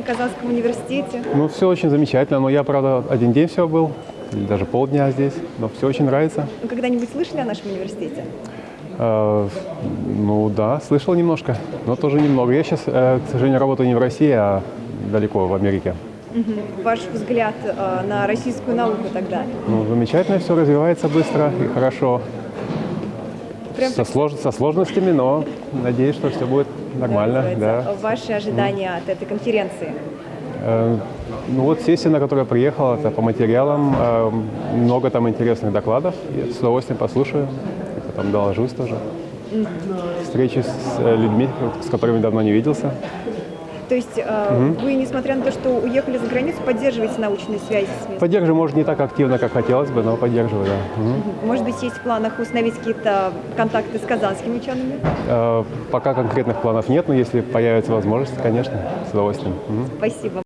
в Казанском университете? Ну, все очень замечательно, но я, правда, один день всего был, или даже полдня здесь, но все очень нравится. Вы когда-нибудь слышали о нашем университете? Э, ну да, слышал немножко, но тоже немного. Я сейчас, э, к сожалению, работаю не в России, а далеко в Америке. Ваш взгляд э, на российскую науку тогда? Ну, замечательно, все развивается быстро и хорошо. Прям Со, слож- со сложностями, но надеюсь, что все будет нормально. Да. Ваши ожидания от этой конференции? Э, Ну вот сессия, на которую я приехал, это по материалам. Э, Много там интересных докладов. Я с удовольствием послушаю, потом доложусь тоже. Встречи с э, людьми, с которыми давно не виделся. То есть э, вы, несмотря на то, что уехали за границу, поддерживаете научные связи с местом? Поддерживаю, может, не так активно, как хотелось бы, но поддерживаю, да. Мгм. Может быть, есть в планах установить какие-то контакты с казанскими учеными? Э, Пока конкретных планов нет, но если появится возможность, конечно, с удовольствием. Мгм. Спасибо.